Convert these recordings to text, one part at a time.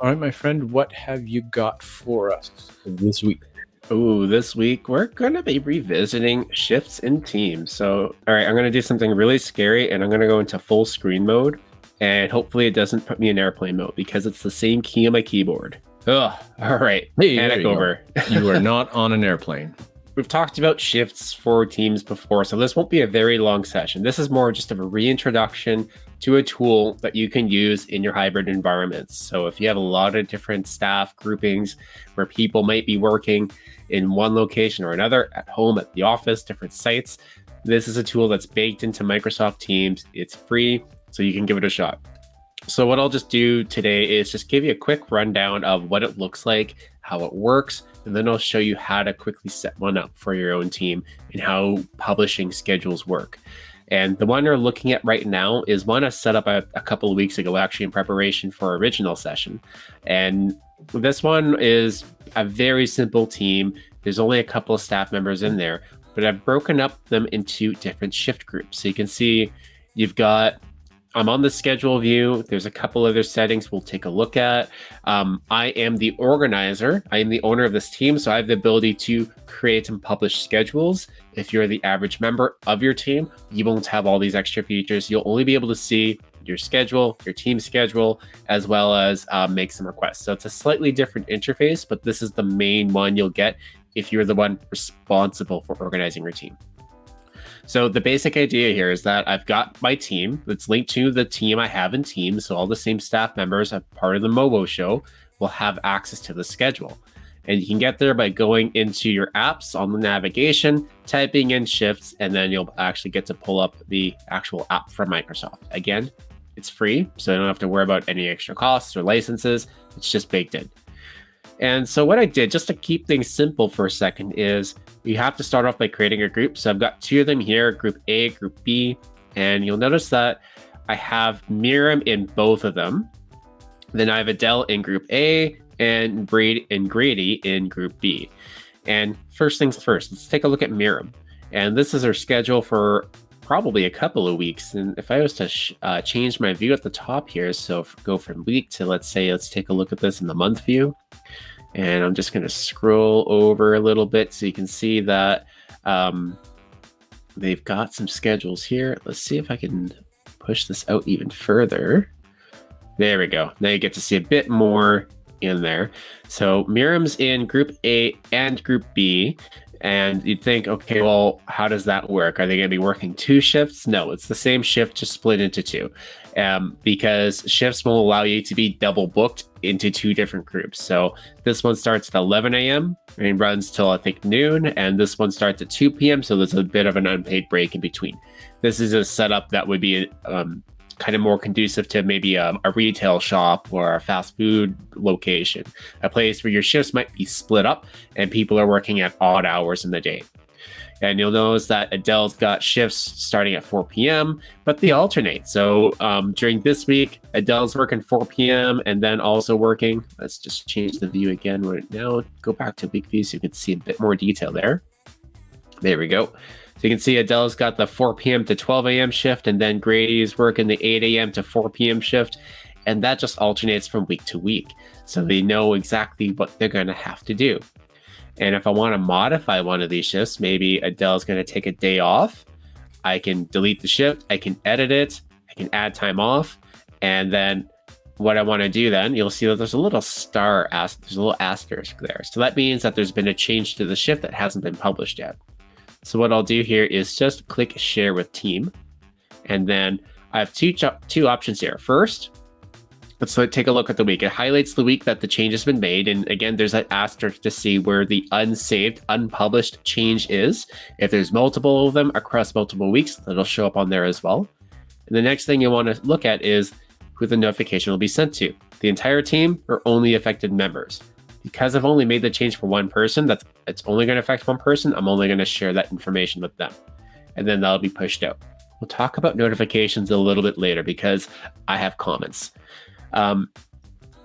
All right, my friend, what have you got for us this week? Oh, this week we're going to be revisiting shifts in teams. So, all right, I'm going to do something really scary and I'm going to go into full screen mode. And hopefully it doesn't put me in airplane mode because it's the same key on my keyboard. Ugh, all right, Hey, panic you over. You are not on an airplane. We've talked about shifts for teams before, so this won't be a very long session. This is more just of a reintroduction to a tool that you can use in your hybrid environments. So if you have a lot of different staff groupings where people might be working in one location or another, at home, at the office, different sites, this is a tool that's baked into Microsoft Teams. It's free, so you can give it a shot. So what I'll just do today is just give you a quick rundown of what it looks like, how it works, and then I'll show you how to quickly set one up for your own team and how publishing schedules work. And the one we're looking at right now is one I set up a, a couple of weeks ago, actually in preparation for our original session. And this one is a very simple team. There's only a couple of staff members in there, but I've broken up them into different shift groups. So you can see you've got I'm on the schedule view. There's a couple other settings we'll take a look at. Um, I am the organizer. I am the owner of this team, so I have the ability to create and publish schedules. If you're the average member of your team, you won't have all these extra features. You'll only be able to see your schedule, your team schedule, as well as uh, make some requests. So it's a slightly different interface, but this is the main one you'll get if you're the one responsible for organizing your team. So the basic idea here is that I've got my team that's linked to the team I have in Teams. So all the same staff members, a part of the Mowo show, will have access to the schedule. And you can get there by going into your apps on the navigation, typing in shifts, and then you'll actually get to pull up the actual app from Microsoft. Again, it's free, so you don't have to worry about any extra costs or licenses. It's just baked in. And so what I did, just to keep things simple for a second, is you have to start off by creating a group. So I've got two of them here, group A, group B, and you'll notice that I have Miriam in both of them. Then I have Adele in group A and Braid and Grady in group B. And first things first, let's take a look at Miriam. And this is her schedule for probably a couple of weeks. And if I was to uh, change my view at the top here, so go from week to let's say, let's take a look at this in the month view. And I'm just going to scroll over a little bit so you can see that um, they've got some schedules here. Let's see if I can push this out even further. There we go. Now you get to see a bit more in there. So Miriam's in group A and group B. And you'd think, okay, well, how does that work? Are they going to be working two shifts? No, it's the same shift, just split into two. Um, because shifts will allow you to be double booked into two different groups. So this one starts at 11 a.m. and runs till I think noon, and this one starts at 2 p.m. So there's a bit of an unpaid break in between. This is a setup that would be um, kind of more conducive to maybe a, a, retail shop or a fast food location, a place where your shifts might be split up and people are working at odd hours in the day. And you'll notice that Adele's got shifts starting at 4 p.m., but they alternate. So um, during this week, Adele's working 4 p.m. and then also working. Let's just change the view again right now. Go back to week view so you can see a bit more detail there. There we go. So you can see Adele's got the 4 p.m. to 12 a.m. shift, and then Grady's working the 8 a.m. to 4 p.m. shift. And that just alternates from week to week. So they know exactly what they're going to have to do. And if I want to modify one of these shifts, maybe Adele's going to take a day off. I can delete the shift, I can edit it, I can add time off. And then what I want to do then, you'll see that there's a little star, there's a little asterisk there. So that means that there's been a change to the shift that hasn't been published yet. So what I'll do here is just click share with team. And then I have two, two options here. First, let's take a look at the week. It highlights the week that the change has been made. And again, there's that asterisk to see where the unsaved, unpublished change is. If there's multiple of them across multiple weeks, that'll show up on there as well. And the next thing you want to look at is who the notification will be sent to. The entire team or only affected members because I've only made the change for one person, that's it's only going to affect one person. I'm only going to share that information with them, and then that'll be pushed out. We'll talk about notifications a little bit later because I have comments. Um,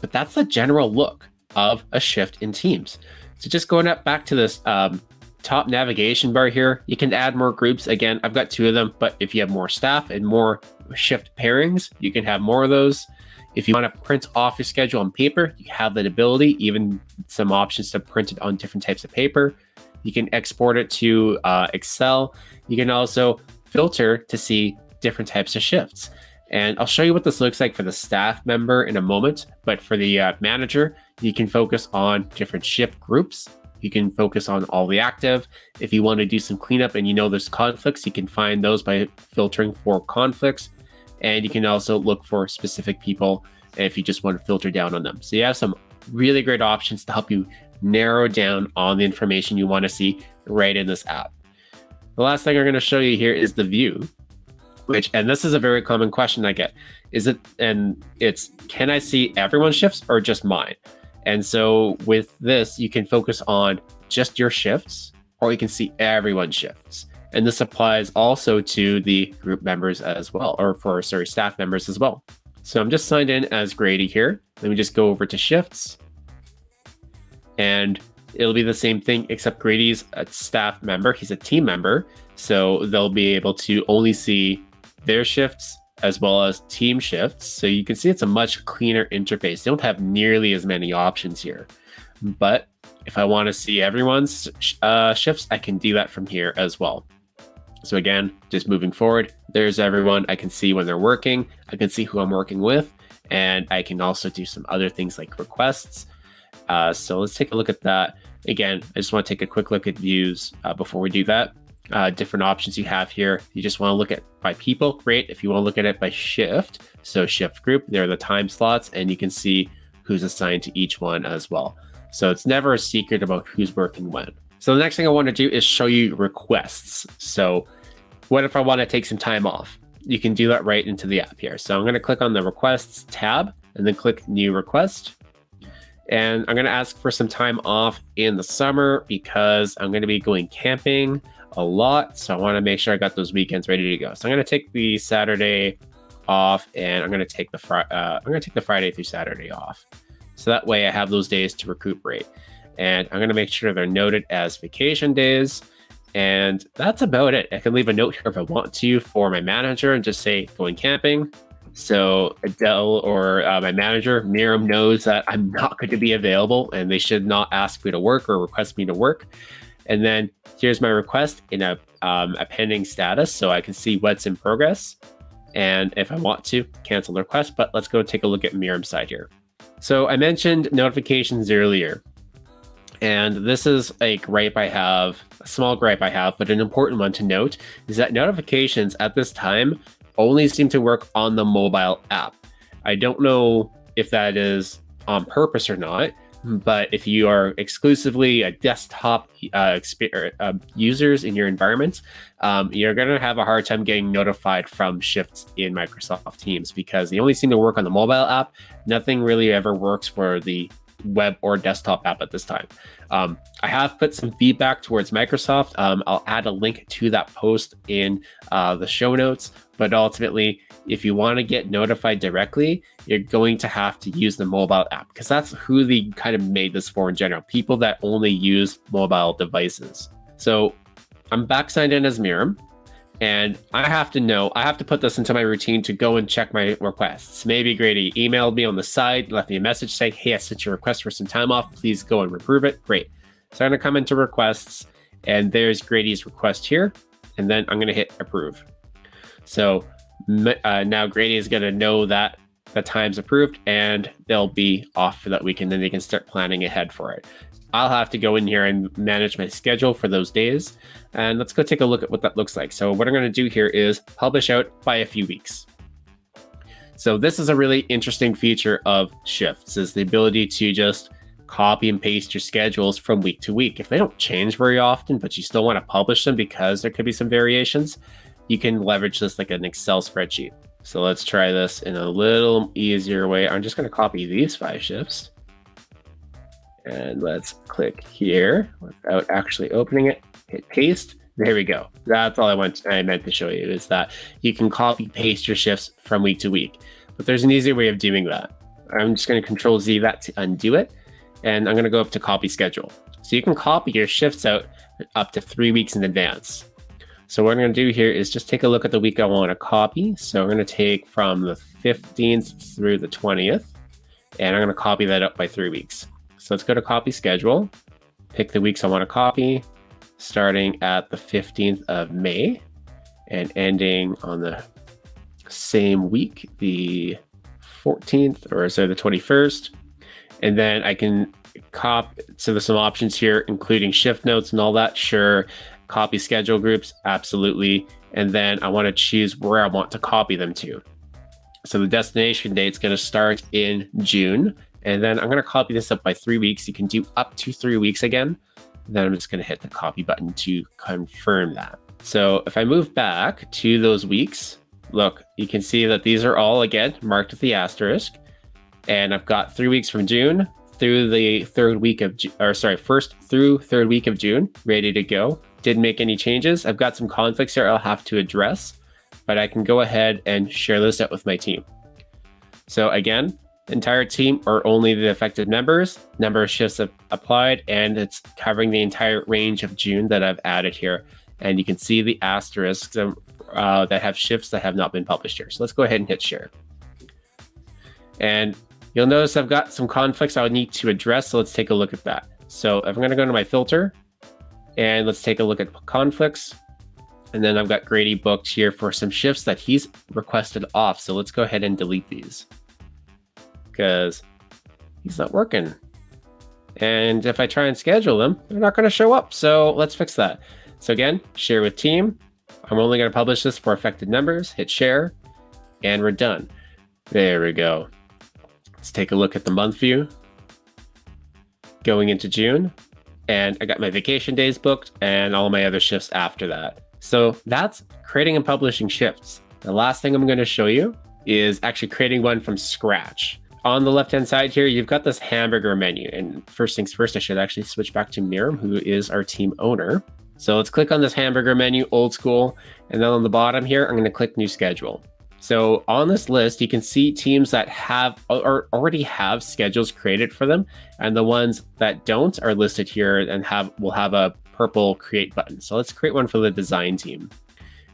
but that's the general look of a shift in Teams. So just going up back to this um, top navigation bar here, you can add more groups. Again, I've got two of them, but if you have more staff and more shift pairings, you can have more of those. If you want to print off your schedule on paper, you have that ability, even some options to print it on different types of paper. You can export it to uh, Excel. You can also filter to see different types of shifts. And I'll show you what this looks like for the staff member in a moment. But for the uh, manager, you can focus on different shift groups. You can focus on all the active. If you want to do some cleanup and you know there's conflicts, you can find those by filtering for conflicts. And you can also look for specific people if you just want to filter down on them. So you have some really great options to help you narrow down on the information you want to see right in this app. The last thing I'm going to show you here is the view, which, and this is a very common question I get. Is it, and it's, can I see everyone's shifts or just mine? And so with this, you can focus on just your shifts or you can see everyone's shifts. And this applies also to the group members as well, or for, sorry, staff members as well. So I'm just signed in as Grady here. Let me just go over to shifts and it'll be the same thing except Grady's a staff member. He's a team member. So they'll be able to only see their shifts as well as team shifts. So you can see it's a much cleaner interface. They don't have nearly as many options here. But if I want to see everyone's uh, shifts, I can do that from here as well. So again, just moving forward, there's everyone. I can see when they're working. I can see who I'm working with. And I can also do some other things like requests. Uh, so let's take a look at that. Again, I just want to take a quick look at views uh, before we do that. Uh, different options you have here. You just want to look at by people, great. If you want to look at it by shift, so shift group, there are the time slots, and you can see who's assigned to each one as well. So it's never a secret about who's working when. So the next thing I want to do is show you requests. So what if I want to take some time off? You can do that right into the app here. So I'm going to click on the requests tab and then click new request. And I'm going to ask for some time off in the summer because I'm going to be going camping a lot. So I want to make sure I got those weekends ready to go. So I'm going to take the Saturday off and I'm going to take the fri- uh, I'm going to take the Friday through Saturday off. So that way I have those days to recuperate. And I'm going to make sure they're noted as vacation days. And that's about it. I can leave a note here if I want to for my manager and just say going camping. So Adele or uh, my manager, Miriam, knows that I'm not going to be available and they should not ask me to work or request me to work. And then here's my request in a, um, a pending status so I can see what's in progress. And if I want to, cancel the request. But let's go take a look at Miriam's side here. So I mentioned notifications earlier. And this is a gripe I have, a small gripe I have, but an important one to note is that notifications at this time only seem to work on the mobile app. I don't know if that is on purpose or not, but if you are exclusively a desktop uh, uh, users in your environment, um, you're going to have a hard time getting notified from shifts in Microsoft Teams because they only seem to work on the mobile app. Nothing really ever works for the web or desktop app at this time. Um, I have put some feedback towards Microsoft. Um, I'll add a link to that post in uh, the show notes. But ultimately, if you want to get notified directly, you're going to have to use the mobile app because that's who they kind of made this for in general people that only use mobile devices. So I'm back signed in as Miriam. And I have to know, I have to put this into my routine to go and check my requests. Maybe Grady emailed me on the side, left me a message saying, Hey, I sent you a request for some time off. Please go and approve it. Great. So I'm going to come into requests, and there's Grady's request here. And then I'm going to hit approve. So uh, now Grady is going to know that the time's approved and they'll be off for that weekend. Then they can start planning ahead for it. I'll have to go in here and manage my schedule for those days. And let's go take a look at what that looks like. So what I'm going to do here is publish out by a few weeks. So this is a really interesting feature of shifts is the ability to just copy and paste your schedules from week to week. If they don't change very often, but you still want to publish them because there could be some variations, you can leverage this like an Excel spreadsheet. So let's try this in a little easier way. I'm just going to copy these five shifts. And let's click here without actually opening it, hit paste. There we go. That's all I want. I meant to show you is that you can copy paste your shifts from week to week. But there's an easier way of doing that. I'm just going to control Z that to undo it. And I'm going to go up to copy schedule. So you can copy your shifts out up to three weeks in advance. So what I'm going to do here is just take a look at the week I want to copy. So I'm going to take from the 15th through the 20th, and I'm going to copy that up by three weeks. So let's go to copy schedule, pick the weeks I want to copy, starting at the 15th of May and ending on the same week, the 14th, or sorry, the 21st. And then I can cop, so there's some options here, including shift notes and all that. Sure. Copy schedule groups, absolutely. And then I want to choose where I want to copy them to. So the destination date is going to start in June. And then I'm going to copy this up by three weeks. You can do up to three weeks again. Then I'm just going to hit the copy button to confirm that. So if I move back to those weeks, look, you can see that these are all again marked with the asterisk. And I've got three weeks from June through the third week of, or sorry, first through third week of June, ready to go. Didn't make any changes. I've got some conflicts here I'll have to address, but I can go ahead and share this out with my team. So again, entire team or only the affected members, number of shifts applied, and it's covering the entire range of June that I've added here. And you can see the asterisks uh, that have shifts that have not been published here. So let's go ahead and hit share. And you'll notice I've got some conflicts I would need to address. So let's take a look at that. So I'm going to go to my filter and let's take a look at conflicts. And then I've got Grady booked here for some shifts that he's requested off. So let's go ahead and delete these because he's not working. And if I try and schedule them, they're not going to show up. So let's fix that. So again, share with team. I'm only going to publish this for affected members. Hit share, and we're done. There we go. Let's take a look at the month view. Going into June, and I got my vacation days booked and all my other shifts after that. So that's creating and publishing shifts. The last thing I'm going to show you is actually creating one from scratch. On the left-hand side here, you've got this hamburger menu. And first things first, I should actually switch back to Miriam, who is our team owner. So let's click on this hamburger menu, old school. And then on the bottom here, I'm going to click new schedule. So on this list, you can see teams that have or already have schedules created for them, and the ones that don't are listed here and have will have a purple create button. So let's create one for the design team,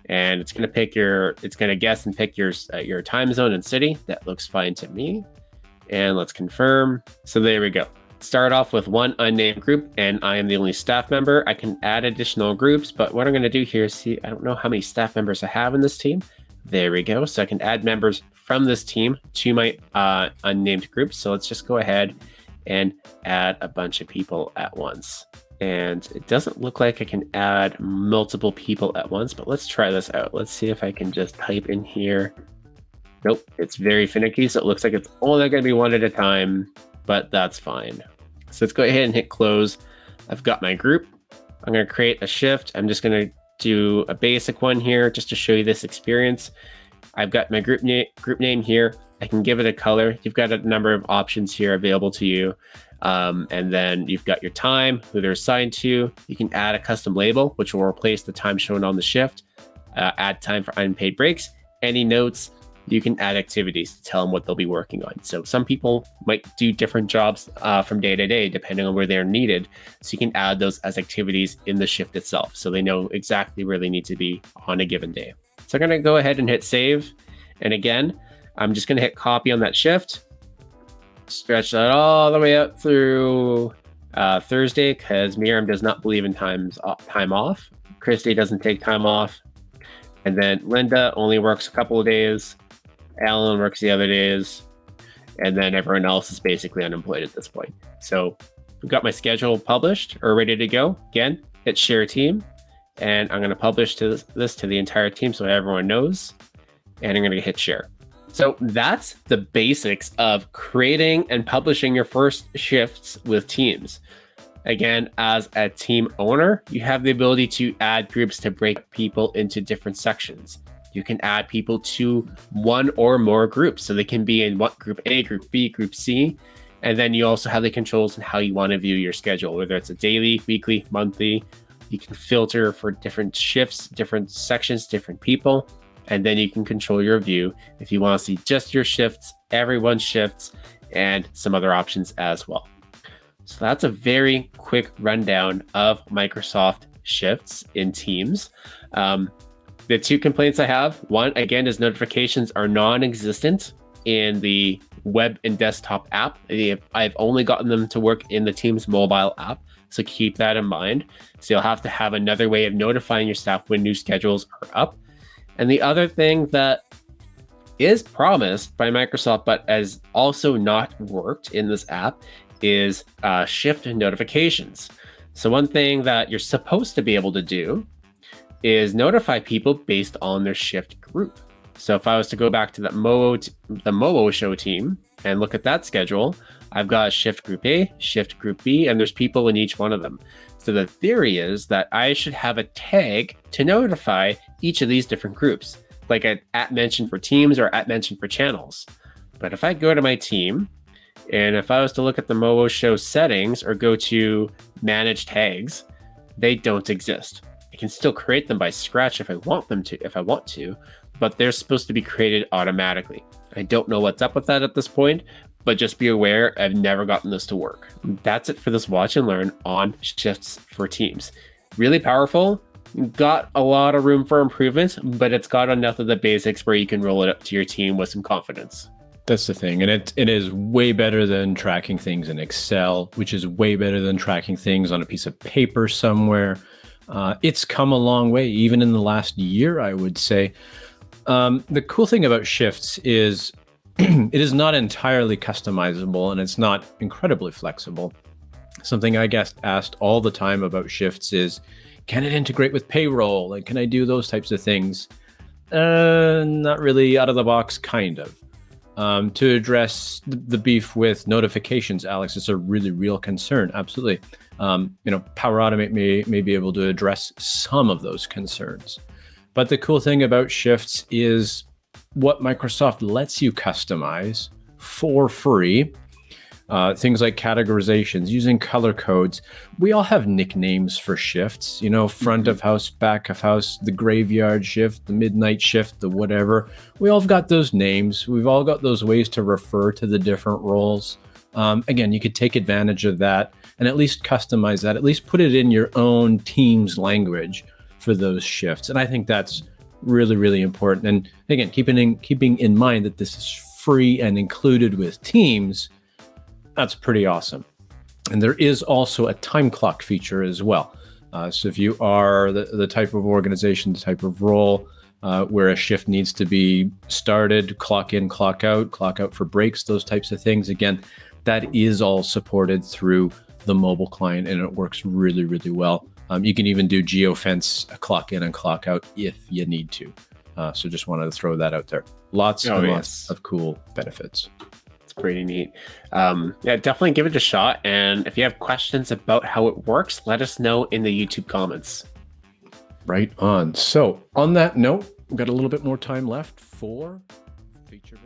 and it's going to pick your it's going to guess and pick your uh, your time zone and city. That looks fine to me, and let's confirm. So there we go start off with one unnamed group and I am the only staff member. I can add additional groups, but what I'm going to do here is see, I don't know how many staff members I have in this team. There we go. So I can add members from this team to my uh, unnamed group. So let's just go ahead and add a bunch of people at once. And it doesn't look like I can add multiple people at once, but let's try this out. Let's see if I can just type in here. Nope, it's very finicky. So it looks like it's only going to be one at a time, but that's fine. So let's go ahead and hit close. I've got my group. I'm going to create a shift. I'm just going to do a basic one here just to show you this experience. I've got my group, na group name here. I can give it a color. You've got a number of options here available to you. Um, and then you've got your time, who they're assigned to. You can add a custom label, which will replace the time shown on the shift. Uh, add time for unpaid breaks. Any notes, you can add activities to tell them what they'll be working on. So some people might do different jobs uh, from day to day, depending on where they're needed. So you can add those as activities in the shift itself. So they know exactly where they need to be on a given day. So I'm going to go ahead and hit save. And again, I'm just going to hit copy on that shift, stretch that all the way up through uh, Thursday because Miriam does not believe in times time off. Christy doesn't take time off. And then Linda only works a couple of days. Alan works the other days, and then everyone else is basically unemployed at this point. So we've got my schedule published or ready to go. Again, hit share team, and I'm going to publish this to the entire team so everyone knows, and I'm going to hit share. So that's the basics of creating and publishing your first shifts with teams. Again, as a team owner, you have the ability to add groups to break people into different sections you can add people to one or more groups. So they can be in what group A, group B, group C. And then you also have the controls on how you want to view your schedule, whether it's a daily, weekly, monthly. You can filter for different shifts, different sections, different people. And then you can control your view if you want to see just your shifts, everyone's shifts, and some other options as well. So that's a very quick rundown of Microsoft shifts in Teams. Um, the two complaints I have one, again, is notifications are non existent in the web and desktop app. I've only gotten them to work in the Teams mobile app. So keep that in mind. So you'll have to have another way of notifying your staff when new schedules are up. And the other thing that is promised by Microsoft, but has also not worked in this app, is uh, shift notifications. So, one thing that you're supposed to be able to do is notify people based on their shift group. So, if I was to go back to that Mowo t- the Mowo show team and look at that schedule, I've got shift group A, shift group B, and there's people in each one of them. So, the theory is that I should have a tag to notify each of these different groups like an at mention for teams or at mention for channels. But if I go to my team, and if I was to look at the Mowo show settings or go to manage tags, they don't exist. Can still create them by scratch if I want them to, if I want to, but they're supposed to be created automatically. I don't know what's up with that at this point, but just be aware I've never gotten this to work. That's it for this watch and learn on shifts for teams. Really powerful, got a lot of room for improvement, but it's got enough of the basics where you can roll it up to your team with some confidence. That's the thing. And it, it is way better than tracking things in Excel, which is way better than tracking things on a piece of paper somewhere. Uh, it's come a long way, even in the last year, I would say. Um, the cool thing about shifts is it is not entirely customizable and it's not incredibly flexible. Something I get asked all the time about shifts is can it integrate with payroll? And can I do those types of things? Uh, not really out of the box, kind of. Um, to address the beef with notifications, Alex, it's a really real concern. Absolutely. Um, you know, Power Automate may, may be able to address some of those concerns. But the cool thing about shifts is what Microsoft lets you customize for free uh, things like categorizations, using color codes. We all have nicknames for shifts, you know, front mm-hmm. of house, back of house, the graveyard shift, the midnight shift, the whatever. We all have got those names. We've all got those ways to refer to the different roles. Um, again, you could take advantage of that and at least customize that, at least put it in your own team's language for those shifts. And I think that's really, really important. And again, keeping in, keeping in mind that this is free and included with Teams that's pretty awesome. And there is also a time clock feature as well. Uh, so if you are the, the type of organization, the type of role uh, where a shift needs to be started, clock in, clock out, clock out for breaks, those types of things, again, that is all supported through the mobile client and it works really, really well. Um, you can even do geofence clock in and clock out if you need to. Uh, so just wanted to throw that out there. Lots oh, and yes. lots of cool benefits pretty neat. Um, yeah, definitely give it a shot. And if you have questions about how it works, let us know in the YouTube comments. Right on. So, on that note, we've got a little bit more time left for feature.